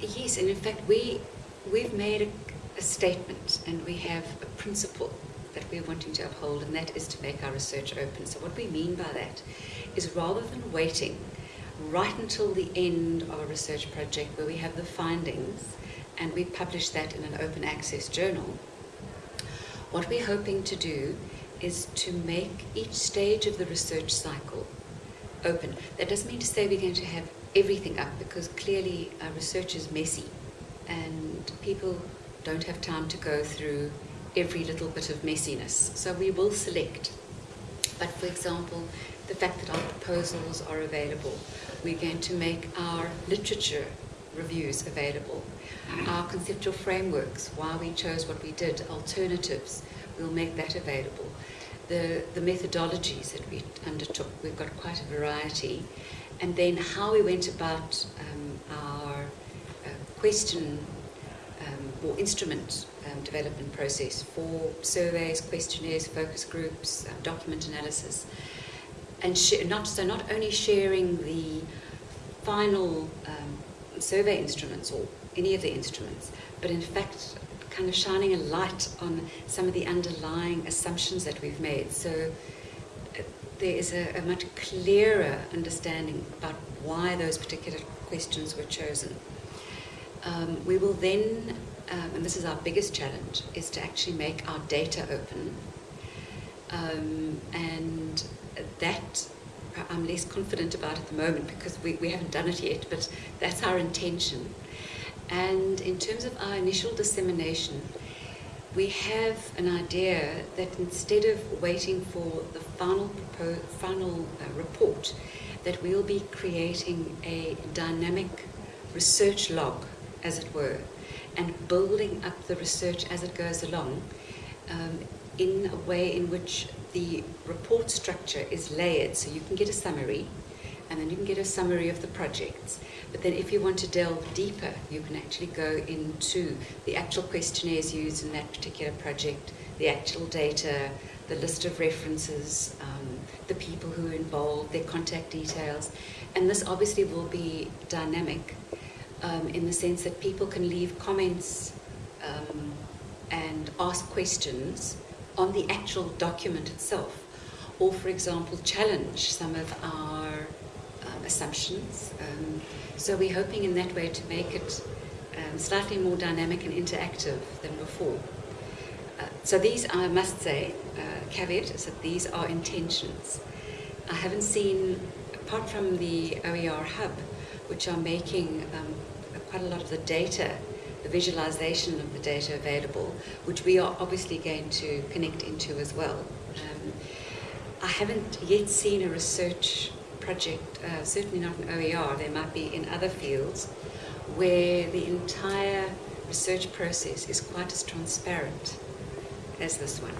Yes, and in fact, we, we've made a, a statement and we have a principle that we're wanting to uphold, and that is to make our research open. So what we mean by that is rather than waiting right until the end of a research project where we have the findings and we publish that in an open access journal, what we're hoping to do is to make each stage of the research cycle open. That doesn't mean to say we're going to have everything up because clearly our research is messy and people don't have time to go through every little bit of messiness. So we will select. But for example, the fact that our proposals are available, we're going to make our literature reviews available, our conceptual frameworks, why we chose what we did, alternatives, we'll make that available. The, the methodologies that we undertook, we've got quite a variety. And then how we went about um, our uh, question um, or instrument um, development process for surveys, questionnaires, focus groups, uh, document analysis. And not, so not only sharing the final survey instruments or any of the instruments, but in fact kind of shining a light on some of the underlying assumptions that we've made. So there is a, a much clearer understanding about why those particular questions were chosen. Um, we will then, um, and this is our biggest challenge, is to actually make our data open. Um, and that I'm less confident about at the moment because we, we haven't done it yet, but that's our intention. And in terms of our initial dissemination, we have an idea that instead of waiting for the final, final uh, report, that we'll be creating a dynamic research log, as it were, and building up the research as it goes along um, in a way in which the report structure is layered. So you can get a summary, and then you can get a summary of the projects. But then if you want to delve deeper, you can actually go into the actual questionnaires used in that particular project, the actual data, the list of references, um, the people who are involved, their contact details. And this obviously will be dynamic um, in the sense that people can leave comments um, and ask questions on the actual document itself. Or, for example, challenge some of our assumptions. Um, so we're hoping in that way to make it um, slightly more dynamic and interactive than before. Uh, so these, I must say, uh, caveat is that these are intentions. I haven't seen, apart from the OER hub, which are making um, quite a lot of the data, the visualization of the data available, which we are obviously going to connect into as well. Um, I haven't yet seen a research project, uh, certainly not an OER, there might be in other fields, where the entire research process is quite as transparent as this one.